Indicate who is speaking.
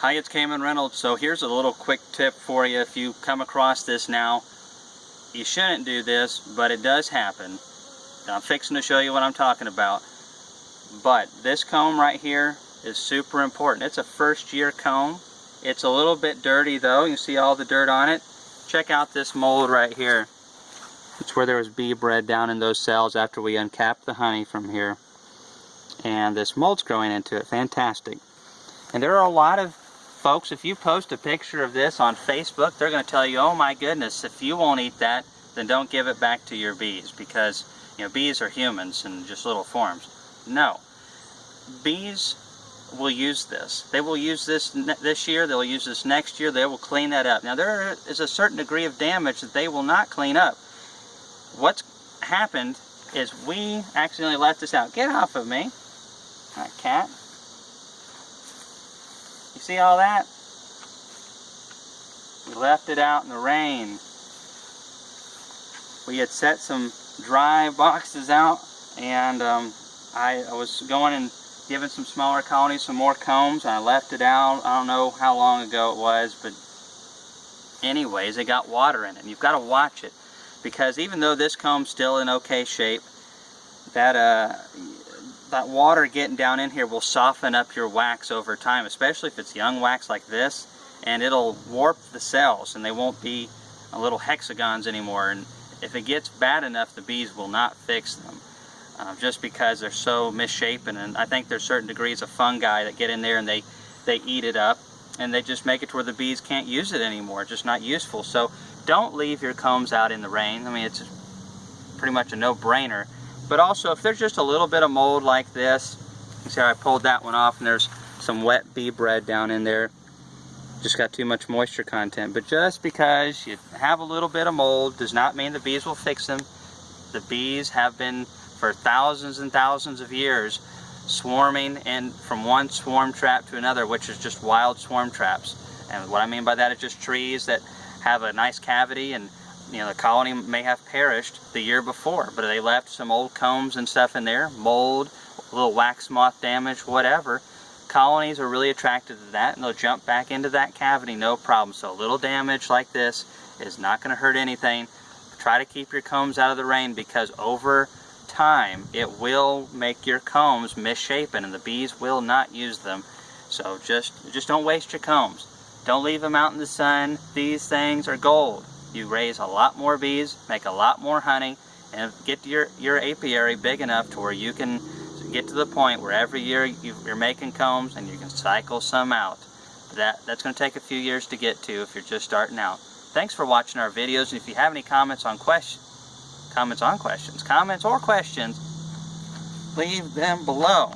Speaker 1: Hi, it's Kamon Reynolds. So here's a little quick tip for you. If you come across this now, you shouldn't do this, but it does happen. I'm fixing to show you what I'm talking about. But this comb right here is super important. It's a first year comb. It's a little bit dirty though. You see all the dirt on it. Check out this mold right here. It's where there was bee bread down in those cells after we uncapped the honey from here. And this mold's growing into it. Fantastic. And there are a lot of folks, if you post a picture of this on Facebook, they're going to tell you, oh my goodness, if you won't eat that, then don't give it back to your bees because, you know, bees are humans in just little forms. No. Bees will use this. They will use this this year, they'll use this next year, they will clean that up. Now there is a certain degree of damage that they will not clean up. What's happened is we accidentally let this out. Get off of me. Cat. You see all that? We left it out in the rain. We had set some dry boxes out and um, I, I, was going and giving some smaller colonies some more combs and I left it out. I don't know how long ago it was, but anyways, it got water in it. And You've got to watch it because even though this comb's still in okay shape, that uh, that water getting down in here will soften up your wax over time, especially if it's young wax like this, and it'll warp the cells and they won't be little hexagons anymore. And if it gets bad enough, the bees will not fix them. Uh, just because they're so misshapen and I think there's certain degrees of fungi that get in there and they they eat it up and they just make it to where the bees can't use it anymore just not useful so don't leave your combs out in the rain I mean it's pretty much a no-brainer but also, if there's just a little bit of mold like this, you see I pulled that one off and there's some wet bee bread down in there. Just got too much moisture content. But just because you have a little bit of mold does not mean the bees will fix them. The bees have been, for thousands and thousands of years, swarming and from one swarm trap to another, which is just wild swarm traps. And what I mean by that is just trees that have a nice cavity and you know, the colony may have perished the year before, but they left some old combs and stuff in there, mold, little wax moth damage, whatever. Colonies are really attracted to that and they'll jump back into that cavity, no problem. So a little damage like this is not going to hurt anything. Try to keep your combs out of the rain because over time it will make your combs misshapen and the bees will not use them. So just, just don't waste your combs. Don't leave them out in the sun. These things are gold you raise a lot more bees, make a lot more honey, and get your, your apiary big enough to where you can get to the point where every year you, are making combs and you can cycle some out. That, that's going to take a few years to get to if you're just starting out. Thanks for watching our videos, and if you have any comments on questions, comments on questions, comments or questions, leave them below.